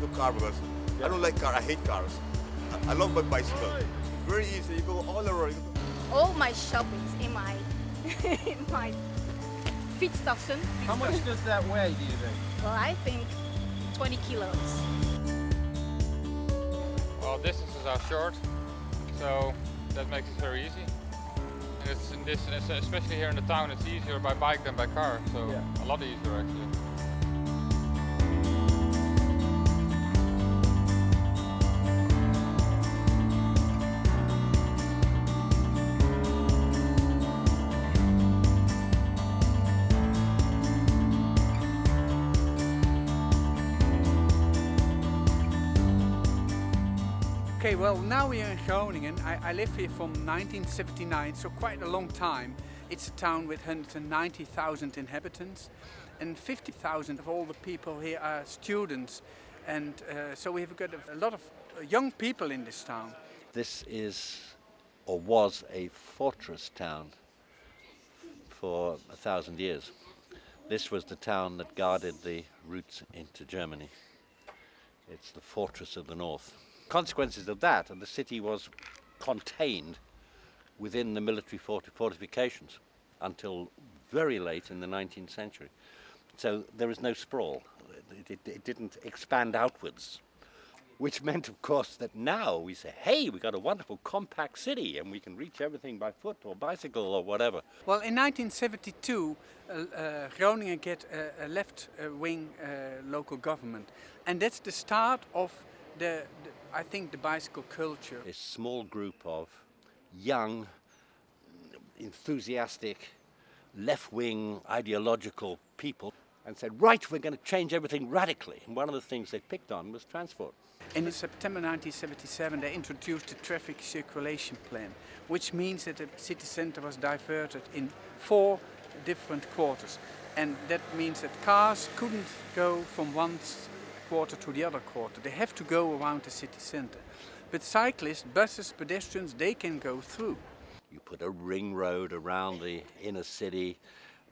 love the car because I don't like car. I hate cars. I love my bicycle. It's Very easy. You go all around. All my shopping's in my in my fietstassen. How much does that weigh, do you think? Well, I think 20 kilos. Well, distances are short, so that makes it very easy. And it's in this, especially here in the town, it's easier by bike than by car, so Yeah. a lot easier actually. Well now we are in Groningen. I, I live here from 1979, so quite a long time. It's a town with 190,000 inhabitants and 50,000 of all the people here are students. And uh, so we've got a, lot of uh, young people in this town. This is, or was, a fortress town for a thousand years. This was the town that guarded the routes into Germany. It's the fortress of the north. Consequences of that, and the city was contained within the military forti- fortifications until very late in the 19th century. So there is no sprawl. It, it, it didn't expand outwards which meant, of course, that now we say, hey, we've got a wonderful compact city and we can reach everything by foot or bicycle or whatever. Well, in 1972, uh, uh, Groningen get a, a left-wing uh, local government, and that's the start of the, the, I think, the bicycle culture. A small group of young, enthusiastic, left-wing ideological people and said, right, we're going to change everything radically. And one of the things they picked on was transport. In September 1977, they introduced the traffic circulation plan, which means that the city center was diverted in four different quarters. And that means that cars couldn't go from one quarter to the other quarter. They have to go around the city center. But cyclists, buses, pedestrians, they can go through. You put a ring road around the inner city.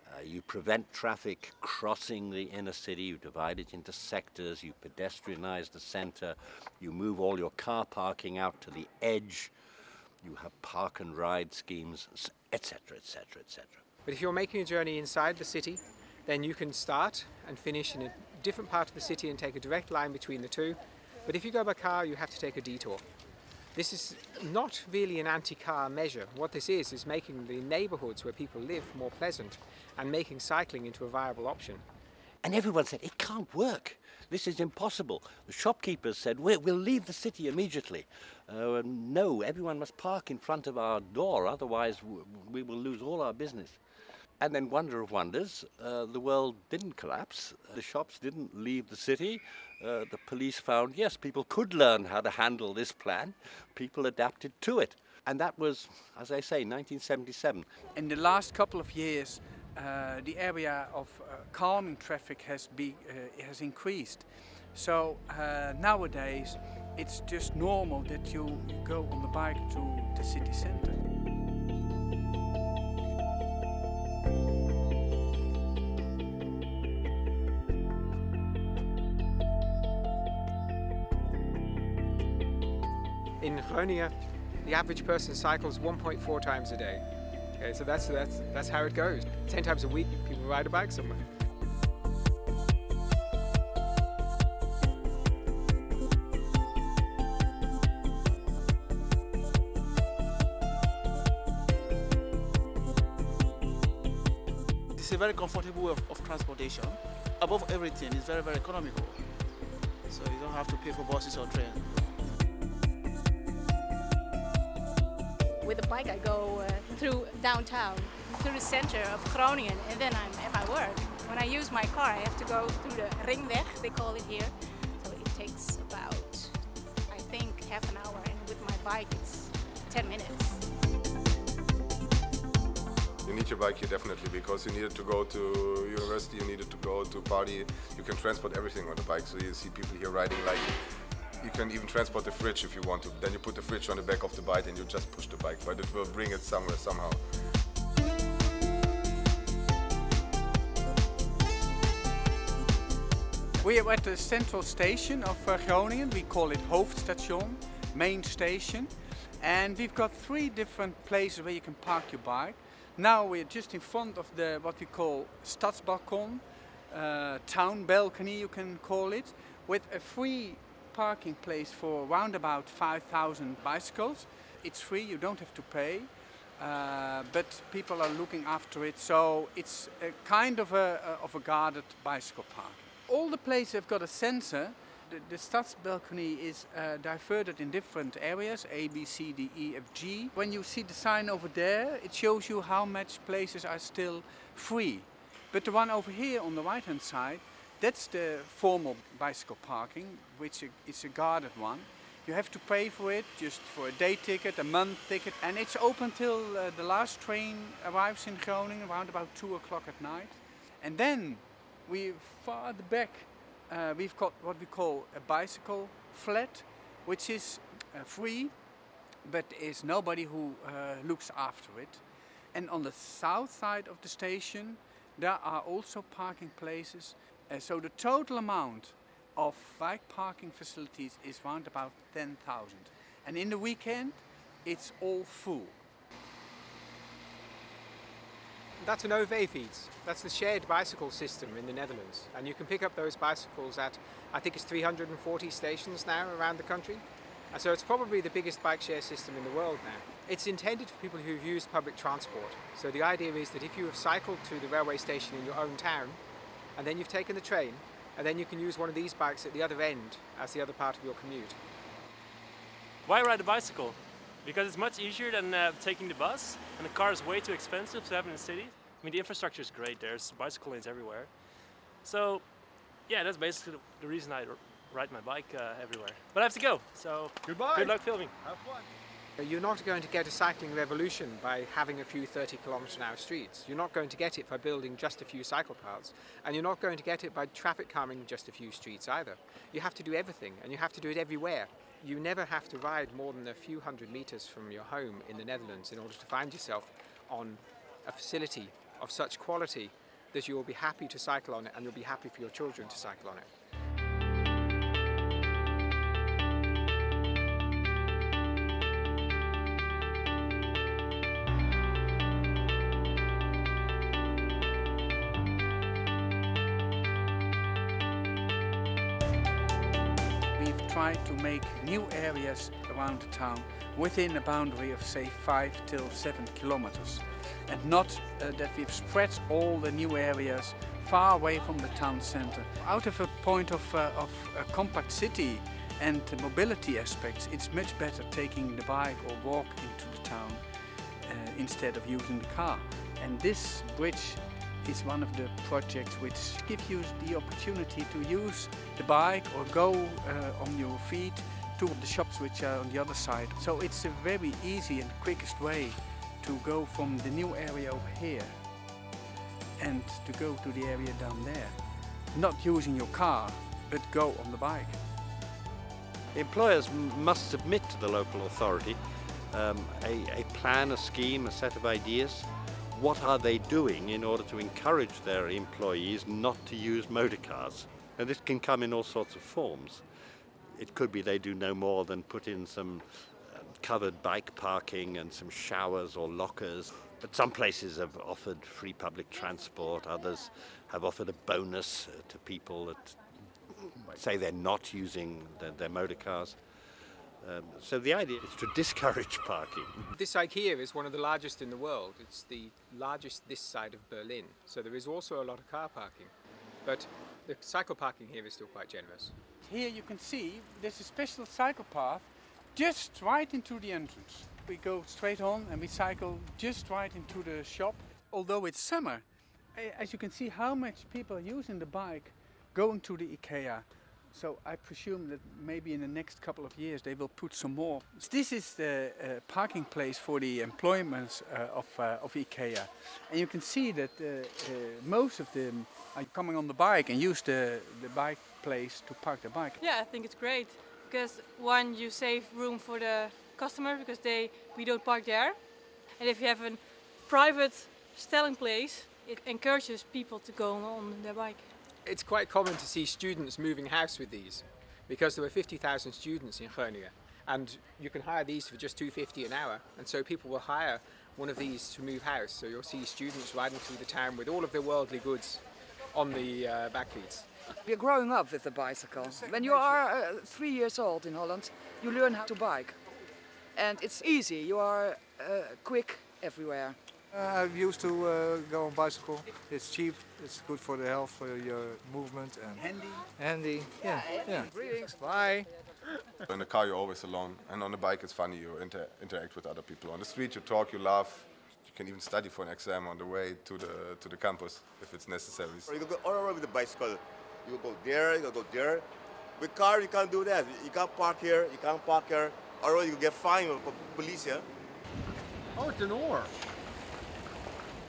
Uh, you prevent traffic crossing the inner city. You divide it into sectors. You pedestrianize the center. You move all your car parking out to the edge. You have park and ride schemes, etc., etc., etc. But if you're making a journey inside the city, then you can start and finish in a different part of the city and take a direct line between the two. But if you go by car, you have to take a detour. This is not really an anti-car measure. What this is, is making the neighbourhoods where people live more pleasant and making cycling into a viable option. And everyone said, it can't work. This is impossible. The shopkeepers said, we we'll leave the city immediately. Uh, no, everyone must park in front of our door, otherwise we will lose all our business. And then, wonder of wonders, uh, the world didn't collapse. The shops didn't leave the city. Uh, the police found, yes, people could learn how to handle this plan. People adapted to it. And that was, as I say, 1977. In the last couple of years, uh, the area of uh, calming traffic has, be, uh, has increased. So uh, nowadays, it's just normal that you go on the bike to the city center. In Groningen, the average person cycles 1.4 times a day. Okay, so that's, that's, that's how it goes. 10 times a week, people ride a bike somewhere. It's a very comfortable way of, of transportation. Above everything, it's very, very economical. So you don't have to pay for buses or trains. With a bike, I go uh, through downtown, through the center of Groningen, and then I'm at my work. When I use my car, I have to go through the Ringweg, they call it here. So it takes about, I think, half an hour, and with my bike, it's 10 minutes. You need your bike here definitely because you needed to go to university, you needed to go to party. You can transport everything on the bike. So you see people here riding like you can even transport the fridge if you want to. Then you put the fridge on the back of the bike and you just push the bike, but it will bring it somewhere somehow. We are at the central station of uh, Groningen. We call it Hoofdstation, main station. And we've got three different places where you can park your bike. Now we're just in front of the what we call Stadsbalkon, uh, town balcony you can call it, with a free parking place for around about 5,000 bicycles. It's free, you don't have to pay. Uh, but people are looking after it, so it's a kind of a, of a guarded bicycle park. All the places have got a sensor. The, the Stadsbalkon is uh, diverted in different areas, A, B, C, D, E, F, G. When you see the sign over there, it shows you how much places are still free. But the one over here on the right hand side, that's the formal bicycle parking, which is a guarded one. You have to pay for it, just for a day ticket, a month ticket, and it's open till uh, the last train arrives in Groningen around about 2 o'clock at night. And then we farther back, uh, we've got what we call a bicycle flat, which is uh, free, but is nobody who uh, looks after it. And on the south side of the station, there are also parking places. Uh, so the total amount of bike parking facilities is around about 10,000. And in the weekend, it's all full. That's an OV-fiets. That's the shared bicycle system in the Netherlands. And you can pick up those bicycles at, I think it's 340 stations now around the country. And so it's probably the biggest bike share system in the world now. It's intended for people who've used public transport. So the idea is that if you have cycled to the railway station in your own town, and then you've taken the train, and then you can use one of these bikes at the other end as the other part of your commute. Why ride a bicycle? Because it's much easier than uh, taking the bus, and the car is way too expensive to have in the city. I mean, the infrastructure is great, there's bicycle lanes everywhere. So, yeah, that's basically the reason I ride my bike uh, everywhere. But I have to go, so Goodbye. good luck filming. Have fun. You're not going to get a cycling revolution by having a few 30 kilometre an hour streets. You're not going to get it by building just a few cycle paths. And you're not going to get it by traffic calming just a few streets either. You have to do everything and you have to do it everywhere. You never have to ride more than a few hundred metres from your home in the Netherlands in order to find yourself on a facility of such quality that you will be happy to cycle on it and you'll be happy for your children to cycle on it. Try to make new areas around the town within a boundary of say 5 till 7 kilometers and not uh, that we've spread all the new areas far away from the town center. Out of a point of, uh, of a compact city and the mobility aspects, it's much better taking the bike or walk into the town uh, instead of using the car. And this bridge is one of the projects which give you the opportunity to use the bike or go uh, on your feet to the shops which are on the other side. So it's a very easy and quickest way to go from the new area over here and to go to the area down there. Not using your car, but go on the bike. Employers must submit to the local authority um, a, a plan, a scheme, a set of ideas what are they doing in order to encourage their employees not to use motor cars? And this can come in all sorts of forms. It could be they do no more than put in some uh, covered bike parking and some showers or lockers. But some places have offered free public transport, others have offered a bonus uh, to people that say they're not using their, their motor cars. Um, so the idea is to discourage parking. This IKEA is one of the largest in the world. It's the largest this side of Berlin. So there is also a lot of car parking. But the cycle parking here is still quite generous. Here you can see there's a special cycle path just right into the entrance. We go straight on and we cycle just right into the shop. Although it's summer, as you can see how much people are using the bike going to the IKEA so I presume that maybe in the next couple of years they will put some more. This is the uh, parking place for the employments uh, of, uh, of IKEA. And you can see that uh, uh, most of them are coming on the bike and use the, the bike place to park the bike. Yeah, I think it's great. Because one, you save room for the customer because they we don't park there. And if you have a private stelling place, it encourages people to go on their bike. It's quite common to see students moving house with these because there were 50,000 students in Groningen and you can hire these for just 250 an hour and so people will hire one of these to move house so you'll see students riding through the town with all of their worldly goods on the uh, bakfiets. We're growing up with the bicycle. When you are uh, three years old in Holland, you learn how to bike. And it's easy, you are uh, quick everywhere. Uh, I used to uh, go on bicycle. It's cheap, it's good for the health, for your movement and Handy. handy. Yeah, yeah. Greetings, bye. In the car you're always alone, and on the bike it's funny. You inter interact with other people. On the street you talk, you laugh. You can even study for an exam on the way to the to the campus if it's necessary. Or you can go all around with the bicycle. You go there, you go there. With car, you can't do that. You can't park here, you can't park here. Or you get fined by police, yeah? Oh, it's an oar.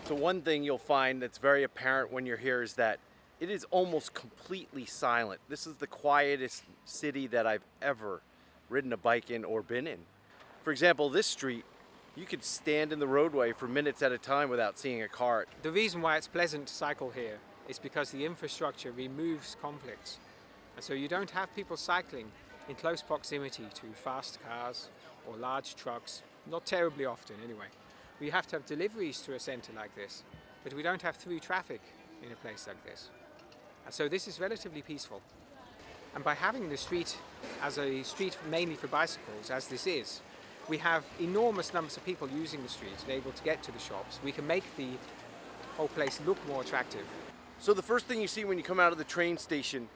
So one thing you'll find that's very apparent when you're here is that it is almost completely silent. This is the quietest city that I've ever ridden a bike in or been in. For example, this street, you could stand in the roadway for minutes at a time without seeing a car. The reason why it's pleasant to cycle here is because the infrastructure removes conflicts. And so you don't have people cycling in close proximity to fast cars or large trucks, not terribly often anyway. We have to have deliveries to a centre like this, but we don't have through traffic in a place like this. And so this is relatively peaceful. And by having the street as a street mainly for bicycles, as this is, we have enormous numbers of people using the street and able to get to the shops. We can make the whole place look more attractive. So the first thing you see when you come out of the train station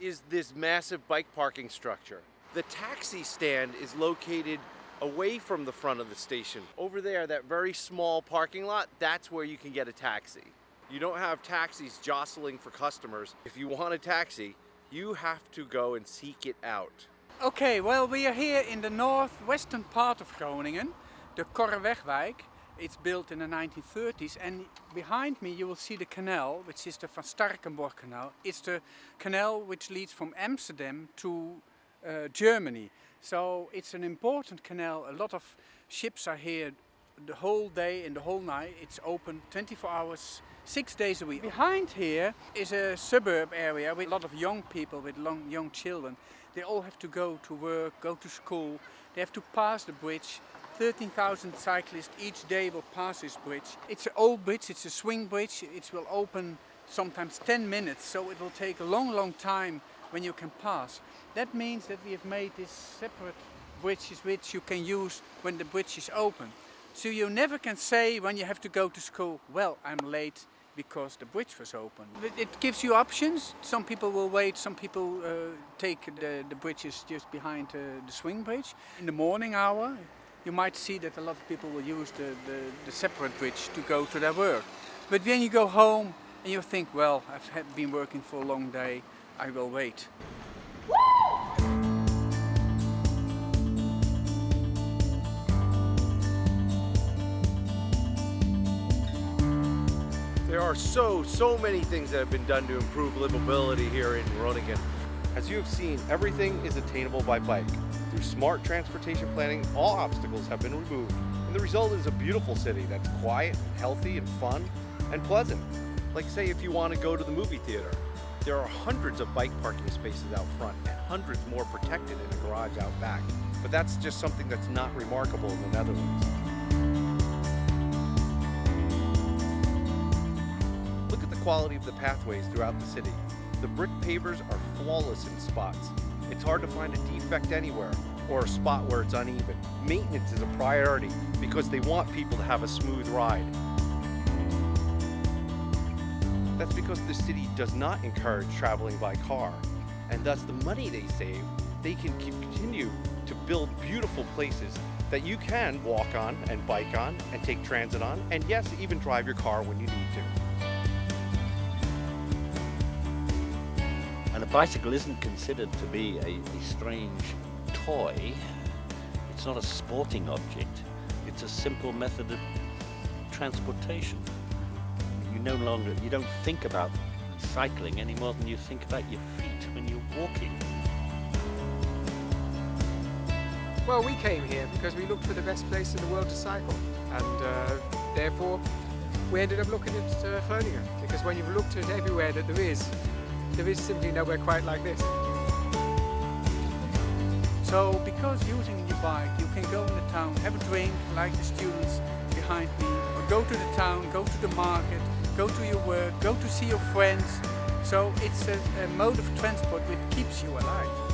is this massive bike parking structure. The taxi stand is located away from the front of the station. Over there, that very small parking lot, that's where you can get a taxi. You don't have taxis jostling for customers. If you want a taxi, you have to go and seek it out. Okay, well we are here in the northwestern part of Groningen, the Korrewegwijk. It's built in the 1930s and behind me you will see the canal, which is the Van Starkenborgh Canal. It's the canal which leads from Amsterdam to uh, Germany. So it's an important canal. A lot of ships are here the whole day and the whole night. It's open 24 hours, six days a week. Behind here is a suburb area with a lot of young people, with long, young children. They all have to go to work, go to school. They have to pass the bridge. 13,000 cyclists each day will pass this bridge. It's an old bridge, it's a swing bridge. It will open sometimes 10 minutes, so it will take a long, long time when you can pass. That means that we have made these separate bridges which you can use when the bridge is open. So you never can say when you have to go to school, well, I'm late because the bridge was open. It- gives you options. Some people will wait, some people uh, take the, the bridges just behind uh, the swing bridge. In the morning hour, you might see that a lot of people will use the, the, the separate bridge to go to their work. But when you go home and you think, well, I've been working for a long day, I will wait. There are so, so many things that have been done to improve livability here in Groningen. As you have seen, everything is attainable by bike. Through smart transportation planning, all obstacles have been removed, and the result is a beautiful city that's quiet, healthy, and fun, and pleasant. Like say if you want to go to the movie theater, there are hundreds of bike parking spaces out front and hundreds more protected in a garage out back. But that's just something that's not remarkable in the Netherlands. Look at the quality of the pathways throughout the city. The brick pavers are flawless in spots. It's hard to find a defect anywhere or a spot where it's uneven. Maintenance is a priority because they want people to have a smooth ride. That's because the city does not encourage traveling by car, and thus the money they save, they can continue to build beautiful places that you can walk on and bike on and take transit on, and yes, even drive your car when you need to. And a bicycle isn't considered to be a, a strange toy. It's not a sporting object. It's a simple method of transportation. No longer, you don't think about cycling any more than you think about your feet when you're walking. Well, we came here because we looked for the best place in the world to cycle, and uh, therefore we ended up looking at uh, Groningen. Because when you've looked at everywhere that there is, there is simply nowhere quite like this. So because using your bike, you can go in the town, have a drink like the students behind me, or go to the town, go to the market, go to your work, go to see your friends. So it's a, a mode of transport which keeps you alive.